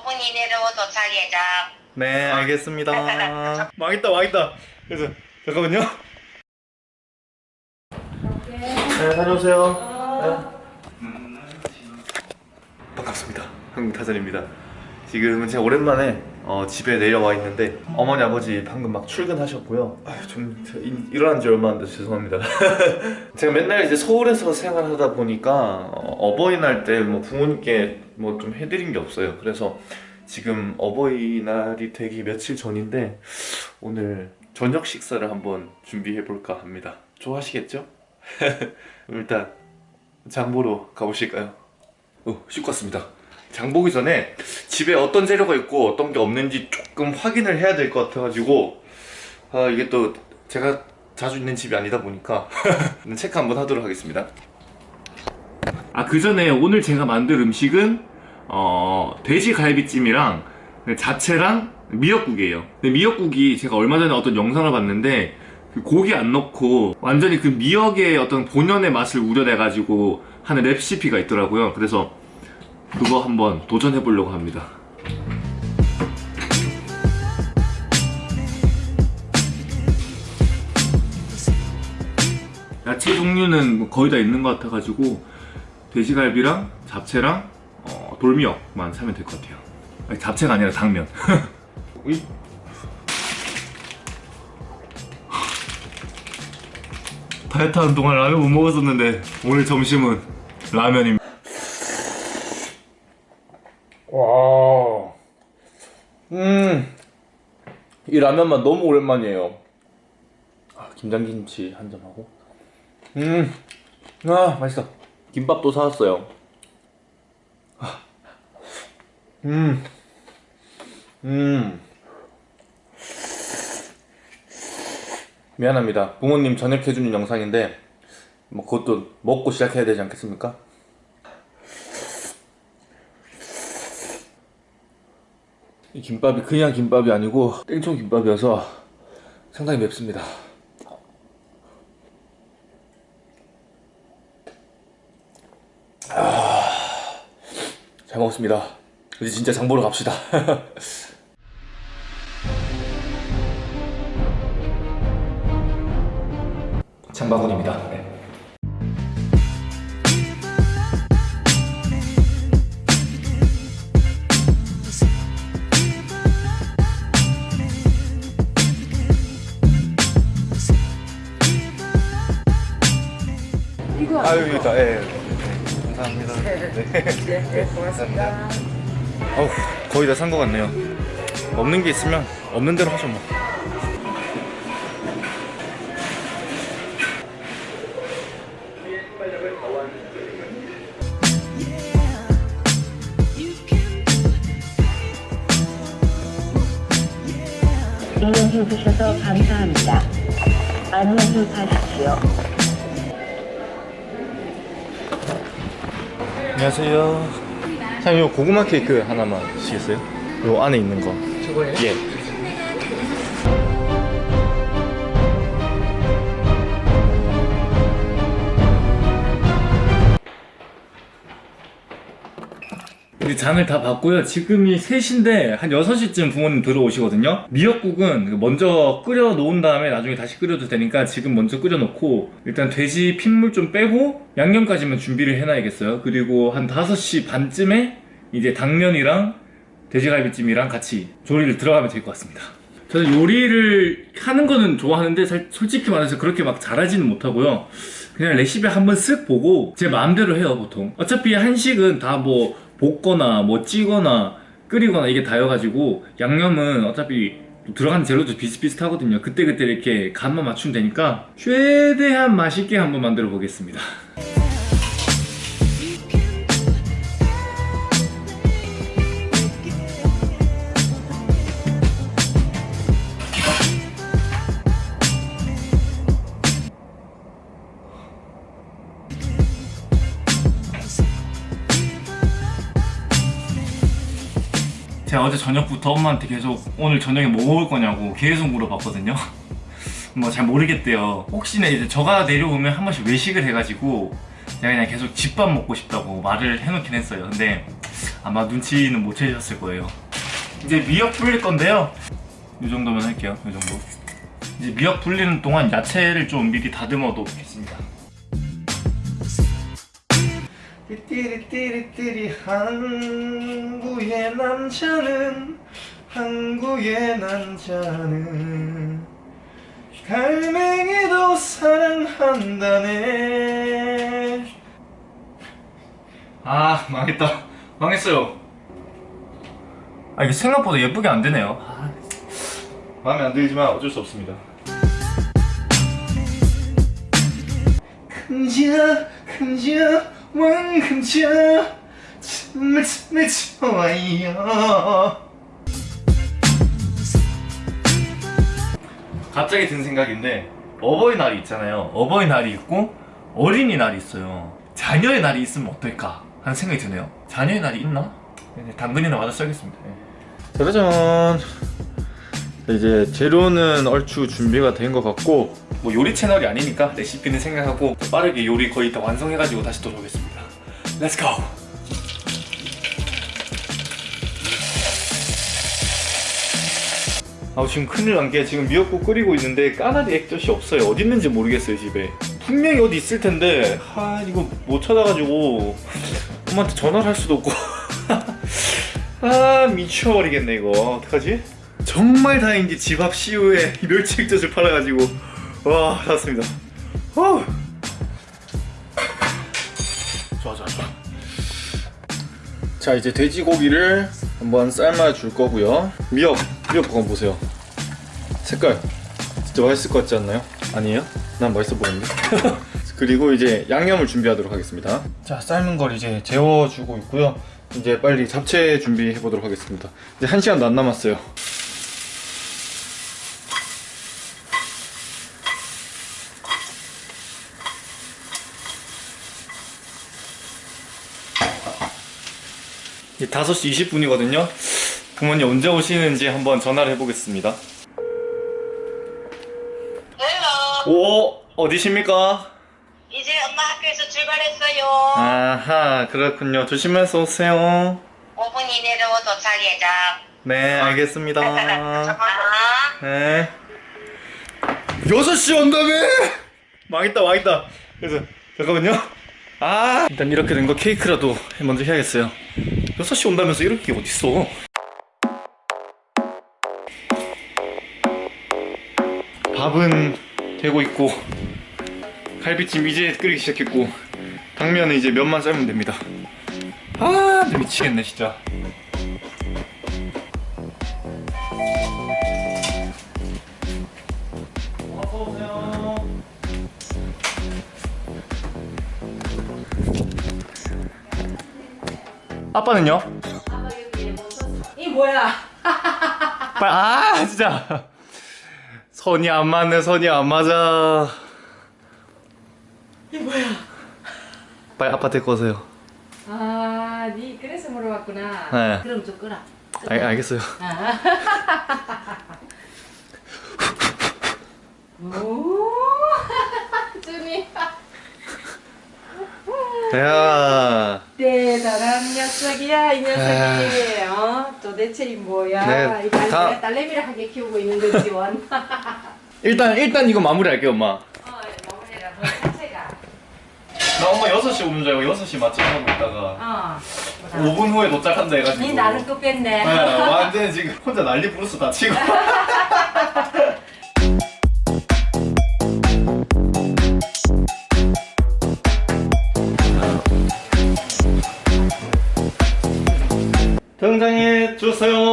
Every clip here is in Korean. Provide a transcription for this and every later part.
5분 이내로 도착 예정. 네 알겠습니다. 망했다 망했다. 그래서 잠깐만요. 네 다녀오세요. 네. 반갑습니다. 한국 타잔입니다. 지금은 제가 오랜만에 어, 집에 내려와 있는데 어머니 아버지 방금 막 출근하셨고요. 아유, 좀 일어난 지 얼마 안 돼서 죄송합니다. 제가 맨날 이제 서울에서 생활하다 보니까 어, 버이날 때 뭐 부모님께 뭐 좀 해드린 게 없어요. 그래서 지금 어버이날이 되기 며칠 전인데 오늘 저녁 식사를 한번 준비해 볼까 합니다. 좋아하시겠죠? 일단 장보러 가보실까요? 어, 씻고 왔습니다 장 보기 전에 집에 어떤 재료가 있고 어떤 게 없는지 조금 확인을 해야 될 것 같아가지고 아 이게 또 제가 자주 있는 집이 아니다 보니까 체크 한번 하도록 하겠습니다. 아 그 전에 오늘 제가 만들 음식은 어, 돼지 갈비찜이랑 자체랑 미역국이에요. 근데 미역국이 제가 얼마 전에 어떤 영상을 봤는데 그 고기 안 넣고 완전히 그 미역의 어떤 본연의 맛을 우려내 가지고 하는 레시피가 있더라고요. 그래서 그거 한번 도전해 보려고 합니다. 야채 종류는 뭐 거의 다 있는 것 같아가지고 돼지갈비랑 잡채랑 어, 돌미역만 사면 될 것 같아요. 아니, 잡채가 아니라 당면. 이- 다이어트 하는 동안 라면 못 먹었었는데 오늘 점심은 라면입니다. 이 라면만 너무 오랜만이에요. 아, 김장김치 한 점 하고, 음, 아 맛있어. 김밥도 사왔어요. 아, 음, 음. 미안합니다. 부모님 저녁 해주는 영상인데, 뭐 그것도 먹고 시작해야 되지 않겠습니까? 이 김밥이 그냥 김밥이 아니고 땡초 김밥이어서 상당히 맵습니다. 아, 잘 먹었습니다. 이제 진짜 장 보러 갑시다. 장바구니입니다. 네. 아유 여기 있다. 예. 예. 감사합니다. 네. 고맙습니다. 어우 거의 다 산 것 같네요. 없는 게 있으면 없는 대로 하죠 뭐. 이용해 주셔서 감사합니다. 안녕히 가십시오. 안녕하세요. 사장님 요 고구마 케이크 하나만 주시겠어요? 요 안에 있는 거. 저거요? 예. 우리 잔을 다 봤고요. 지금이 3시인데 한 6시쯤 부모님 들어오시거든요. 미역국은 먼저 끓여 놓은 다음에 나중에 다시 끓여도 되니까 지금 먼저 끓여 놓고 일단 돼지 핏물 좀 빼고 양념까지만 준비를 해놔야겠어요. 그리고 한 5시 반쯤에 이제 당면이랑 돼지갈비찜이랑 같이 조리를 들어가면 될 것 같습니다. 저는 요리를 하는 거는 좋아하는데 살- 솔직히 말해서 그렇게 막 잘하지는 못하고요. 그냥 레시피 한번 쓱 보고 제 마음대로 해요 보통. 어차피 한식은 다 뭐 볶거나 뭐 찌거나 끓이거나 이게 다여가지고 양념은 어차피 들어가는 재료도 비슷비슷하거든요. 그때그때 이렇게 간만 맞추면 되니까 최대한 맛있게 한번 만들어 보겠습니다. 제가 어제 저녁부터 엄마한테 계속 오늘 저녁에 뭐 먹을 거냐고 계속 물어봤거든요. 뭐 잘 모르겠대요. 혹시나 이제 저가 내려오면 한 번씩 외식을 해가지고 제가 그냥 계속 집밥 먹고 싶다고 말을 해놓긴 했어요. 근데 아마 눈치는 못 채셨을 거예요. 이제 미역 불릴 건데요. 이 정도면 할게요. 이 정도. 이제 미역 불리는 동안 야채를 좀 미리 다듬어 놓겠습니다. 띠띠리띠리띠리 한국의 남자는 한국의 남자는 갈매기도 사랑한다네. 아 망했다. 망했어요. 아 이게 생각보다 예쁘게 안 되네요. 아, 마음에 안 들지만 어쩔 수 없습니다. 금지야 금지야 왕금지야. 정말 정말 좋아요 갑자기 든 생각인데 어버이날이 있잖아요. 어버이날이 있고 어린이날이 있어요. 자녀의 날이 있으면 어떨까? 하는 생각이 드네요. 자녀의 날이 있나? 네, 당근이나 맞아 써야겠습니다. 짜라잔 이제 재료는 얼추 준비가 된 것 같고 뭐 요리 채널이 아니니까 레시피는 생각하고 빠르게 요리 거의 다 완성해가지고 다시 돌아오겠습니다 Let's go! 아 지금 큰일 난 게 지금 미역국 끓이고 있는데 까나리 액젓이 없어요. 어디 있는지 모르겠어요 집에. 분명히 어디 있을 텐데. 아 이거 못 찾아가지고 엄마한테 전화를 할 수도 없고. 아 미쳐버리겠네 이거. 어떡하지? 정말 다행인지 집앞 CU에 멸치 액젓을 팔아가지고. 와 샀습니다. 어. 좋아 좋아 좋아. 자 이제 돼지고기를 한번 삶아 줄 거고요. 미역 미역 볶음 보세요. 색깔 진짜 맛있을 것 같지 않나요? 아니에요? 난 맛있어 보이는데? 그리고 이제 양념을 준비하도록 하겠습니다. 자 삶은 걸 이제 재워주고 있고요. 이제 빨리 잡채 준비해 보도록 하겠습니다. 이제 한 시간도 안 남았어요 5시 20분이거든요 부모님 언제 오시는지 한번 전화를 해보겠습니다. 오 어디십니까? 이제 엄마 학교에서 출발했어요. 아하 그렇군요 조심해서 오세요 5분 이내로 도착 예정. 네 알겠습니다 아. 네 6시 온다며 망했다 망했다 그래서 잠깐만요 아 일단 이렇게 된 거 케이크라도 먼저 해야겠어요 6시 온다면서 이렇게 게 어딨어? 밥은 되고 있고 갈비찜 이제 끓이기 시작했고 당면은 이제 면만 삶으면 됩니다. 아 미치겠네 진짜 아빠는요? 이 뭐야? 빨리 아 진짜 선이 안 맞네 선이 안 맞아 이 뭐야? 빨리 아빠 데리고 오세요 아, 니 그래서 물어봤구나. 네. 그럼 좀 끄라. 알, 알겠어요 아. 오, 준이 야 녀석이야 이 녀석이. 어, 도대체 이 뭐야? 네, 이거 다- 내가 딸내미를 하게 키우고 있는 거지 원. 일단 일단 이거 마무리할게요 엄마 어. 나 엄마 6시 오는 줄 알고 6시 마침 하고 있다가 어. 5분 후에 도착한다 해가지고 니 나는 끝뺐네. 네, 완전 지금 혼자 난리 부르스 다 치고 주세요.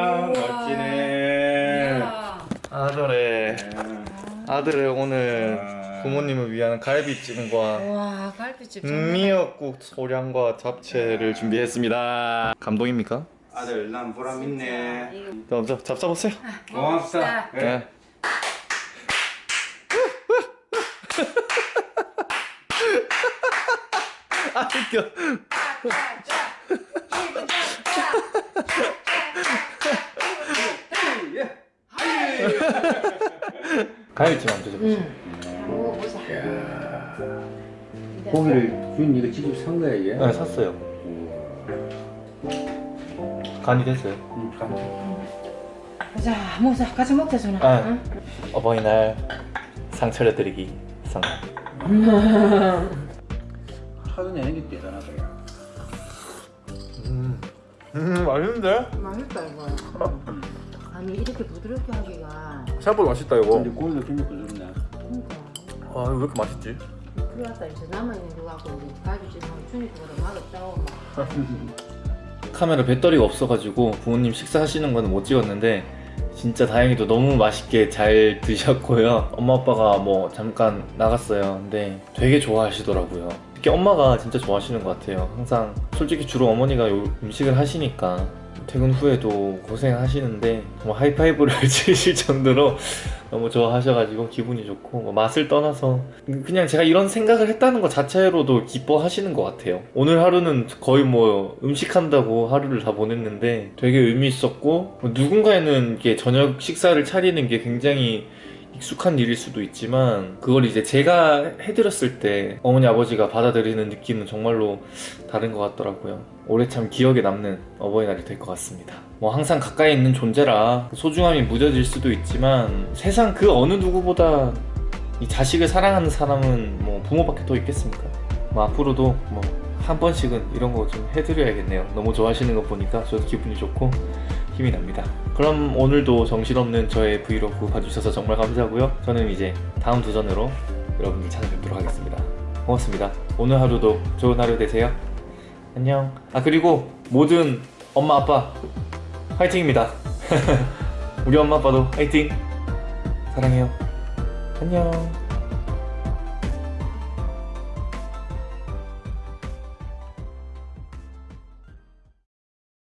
아, 멋지네 야. 아들의 아들의 오늘 부모님을 위한 갈비찜과 와 갈비집 정말 미역국 소량과 잡채를 준비했습니다. 감동입니까? 아들 난 보람 있네 자, 자, 잡숴보세요. 고맙다 네. 아 웃겨. 갈비찜 한번 드셔보세요. 먹어보자 고기를 준 이거 직접 산 거야 이게? 네 샀어요. 간이 됐어요. 음, 감- 보자 먹자 같이 먹자 전화 아. 응? 어버이날 상차려 드리기 성공. 내는 게 대단하다 야 음, 음 맛있는데? 맛있다 이거 아니 이렇게 부드럽게 하기가. 생각보다 맛있다 이거. 근데 고기도 굉장히 부드럽네. 그러니까. 아 이거 왜 이렇게 맛있지? 났다 이제 남아있는 거 갖고 우리 갈비찜하고 주니까보다 맛없다고 막. 카메라 배터리가 없어가지고 부모님 식사하시는 거는 못 찍었는데 진짜 다행히도 너무 맛있게 잘 드셨고요. 엄마 아빠가 뭐 잠깐 나갔어요. 근데 되게 좋아하시더라고요. 특히 엄마가 진짜 좋아하시는 것 같아요. 항상 솔직히 주로 어머니가 요 음식을 하시니까 퇴근 후에도 고생하시는데 뭐 하이파이브를 치실 정도로 너무 좋아하셔가지고 기분이 좋고 뭐 맛을 떠나서 그냥 제가 이런 생각을 했다는 것 자체로도 기뻐하시는 것 같아요. 오늘 하루는 거의 뭐 음식한다고 하루를 다 보냈는데 되게 의미 있었고 뭐 누군가에는 이게 저녁 식사를 차리는 게 굉장히 익숙한 일일 수도 있지만 그걸 이제 제가 해드렸을 때 어머니 아버지가 받아들이는 느낌은 정말로 다른 것 같더라고요. 올해 참 기억에 남는 어버이날이 될 것 같습니다. 뭐 항상 가까이 있는 존재라 소중함이 무뎌질 수도 있지만 세상 그 어느 누구보다 이 자식을 사랑하는 사람은 뭐 부모밖에 더 있겠습니까? 뭐 앞으로도 뭐 한 번씩은 이런 거 좀 해드려야겠네요. 너무 좋아하시는 거 보니까 저도 기분이 좋고 힘이 납니다. 그럼 오늘도 정신없는 저의 브이로그 봐주셔서 정말 감사하고요. 저는 이제 다음 도전으로 여러분들 찾아뵙도록 하겠습니다. 고맙습니다. 오늘 하루도 좋은 하루 되세요. 안녕. 아 그리고 모든 엄마 아빠 화이팅입니다. 우리 엄마 아빠도 화이팅. 사랑해요. 안녕.